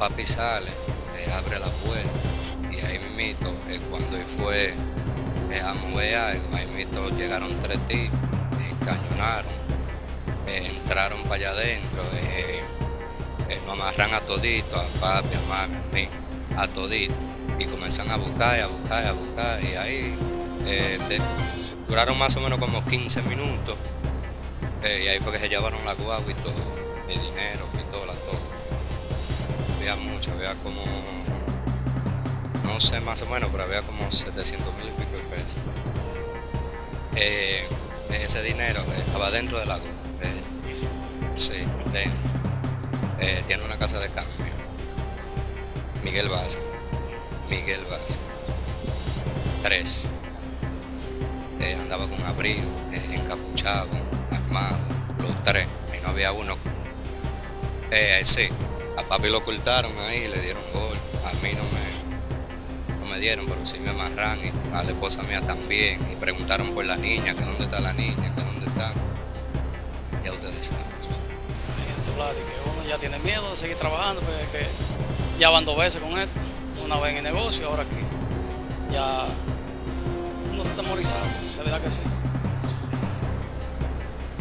papi sale, eh, abre la puerta y ahí mismo, eh, cuando él fue eh, a mover algo, ahí mismo llegaron tres tipos, eh, cañonaron, eh, entraron para allá adentro, nos amarran a todito, a papi, a mami, a mí, a todito, y comenzaron a buscar, y a buscar, y a buscar, y ahí duraron más o menos como 15 minutos, y ahí fue que se llevaron la guagua y todo, mi dinero, pistola, todo. Había mucho, había como, no sé más o menos, pero había como 700 mil y pico de pesos. Eh, ese dinero eh, estaba dentro de la guagua. eh, sí, dentro. Eh, tiene una casa de cambio. Miguel Vázquez. Miguel Vázquez. Tres. Eh, andaba con abrigo, encapuchado, armado, los tres. Y no había uno. Sí, a papi lo ocultaron ahí, le dieron gol. A mí no me, no me dieron, pero sí me amarran. Y a la esposa mía también. Y preguntaron por la niña, que dónde está la niña, que dónde está. Ya ustedes saben. Hay gente, Vlad, y que uno ya tiene miedo de seguir trabajando, porque es que ya van dos veces con esto, una vez en el negocio, ahora aquí. Ya uno está temorizado, de verdad que sí.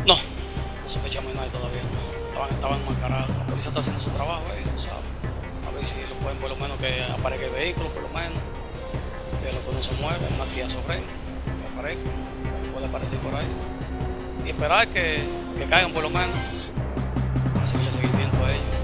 No Estaban, estaban enmascarados. La policía está haciendo su trabajo ahí, tú sabes. A ver si lo pueden por lo menos que aparezca el vehículo, por lo menos. Que lo que no se mueve, una Kia Sorrento, que aparezca, que puede aparecer por ahí. Y esperar que, que caigan por lo menos a seguirle seguimiento a ellos.